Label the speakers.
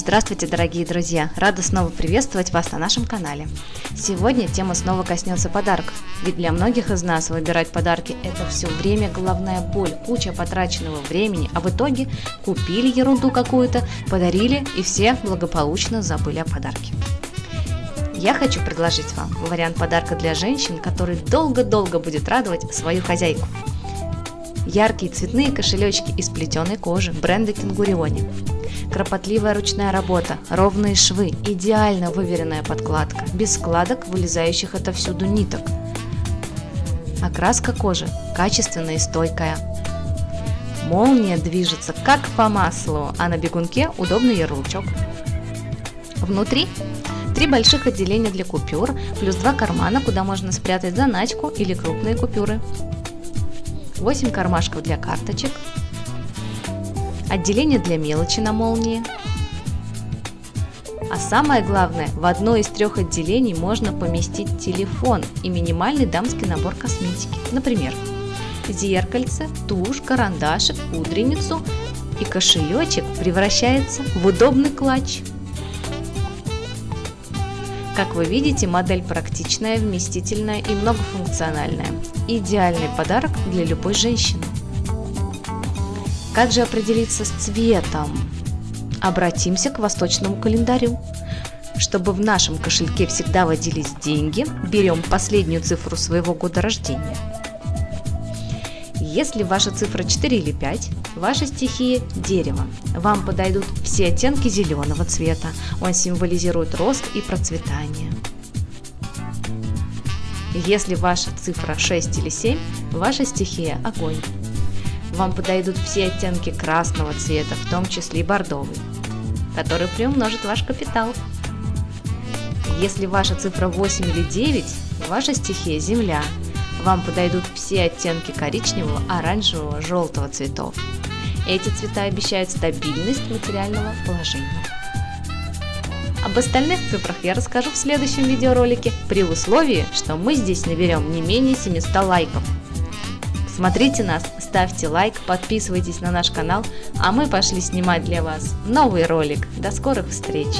Speaker 1: Здравствуйте, дорогие друзья! Рада снова приветствовать вас на нашем канале. Сегодня тема снова коснется подарков, ведь для многих из нас выбирать подарки – это все время головная боль, куча потраченного времени, а в итоге купили ерунду какую-то, подарили и все благополучно забыли о подарке. Я хочу предложить вам вариант подарка для женщин, который долго-долго будет радовать свою хозяйку. Яркие цветные кошелечки из плетеной кожи бренда Кенгуриони Кропотливая ручная работа, ровные швы, идеально выверенная подкладка, без складок, вылезающих отовсюду ниток. Окраска кожи качественная и стойкая. Молния движется как по маслу, а на бегунке удобный ярлычок. Внутри три больших отделения для купюр, плюс два кармана, куда можно спрятать заначку или крупные купюры. 8 кармашков для карточек, отделение для мелочи на молнии. А самое главное, в одно из трех отделений можно поместить телефон и минимальный дамский набор косметики. Например, зеркальце, тушь, карандашик, пудреницу и кошелечек превращается в удобный клатч. Как вы видите, модель практичная, вместительная и многофункциональная. Идеальный подарок для любой женщины. Как же определиться с цветом? Обратимся к восточному календарю. Чтобы в нашем кошельке всегда водились деньги, берем последнюю цифру своего года рождения. Если ваша цифра 4 или 5, ваша стихия – дерево. Вам подойдут все оттенки зеленого цвета. Он символизирует рост и процветание. Если ваша цифра 6 или 7, ваша стихия – огонь вам подойдут все оттенки красного цвета, в том числе и бордовый, который приумножит ваш капитал. Если ваша цифра 8 или 9, ваша стихия – Земля. Вам подойдут все оттенки коричневого, оранжевого, желтого цветов. Эти цвета обещают стабильность материального положения. Об остальных цифрах я расскажу в следующем видеоролике, при условии, что мы здесь наберем не менее 700 лайков. Смотрите нас, ставьте лайк, подписывайтесь на наш канал, а мы пошли снимать для вас новый ролик. До скорых встреч!